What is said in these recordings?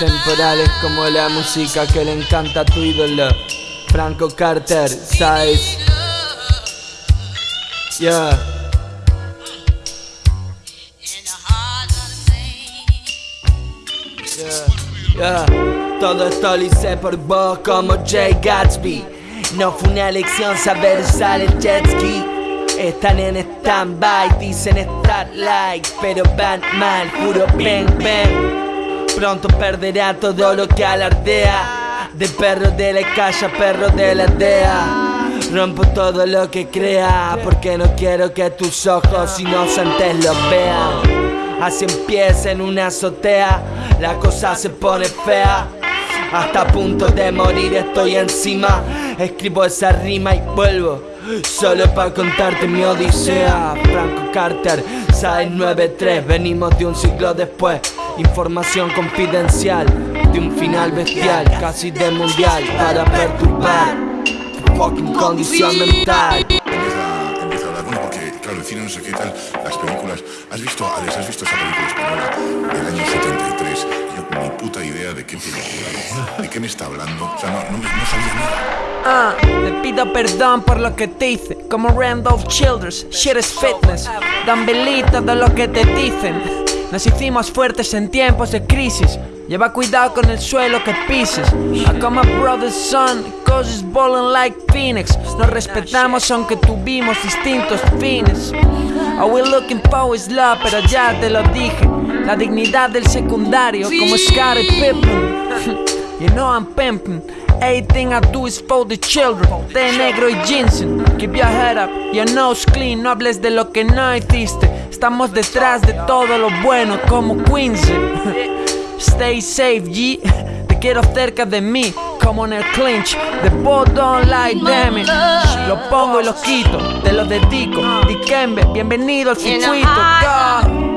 Atemporales como la música que le encanta a tu ídolo Franco Carter, ¿sabes? Yeah. Yeah. Todo esto lo hice por vos como Jay Gatsby. No fue una elección saber usar el jet ski. Están en stand-by, dicen estar like, pero van mal, juro ven, ven. Pronto perderá todo lo que alardea. De perro de la calle, perro de la aldea. Rompo todo lo que crea Porque no quiero que tus ojos inocentes lo vean. Así empieza en una azotea La cosa se pone fea. Hasta a punto de morir estoy encima. Escribo esa rima y vuelvo Solo para contarte mi odisea. Franco Carter, 693 Venimos de un siglo después Información confidencial De un final bestial Casi de mundial Para perturbar fucking condición mental. Empieza, empieza a hablar, bueno, porque claro, el cine no sé qué tal, las películas. ¿Has visto, Alex, has visto esa película española del año 73? Yo ni puta idea de qué película, de qué me está hablando. O sea, no, no, no sabía nada. Ah, te pido perdón por lo que te hice Como Randolph Childers, shit is fitness Dan belito de lo que te dicen Nos hicimos fuertes en tiempos de crisis. Lleva cuidado con el suelo que pises. I call my brother's son, cause he's balling like Phoenix. Nos respetamos aunque tuvimos distintos fines. All we looking for is love, pero ya te lo dije. La dignidad del secundario como Scottie Pippen. You know I'm pimping Everything I do is for the children. De negro y ginseng Keep your head up, your nose clean. No hables de lo que no hiciste Estamos detrás de todo lo bueno como Quincy Stay safe, G. Te quiero cerca de mí, como en el clinch. The ball don't like damn it. Lo pongo y lo quito, te lo dedico. Dikembe, bienvenido al circuito. God.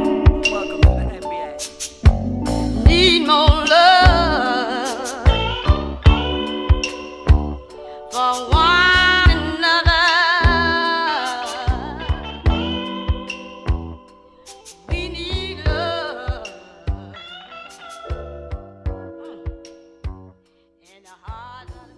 heart.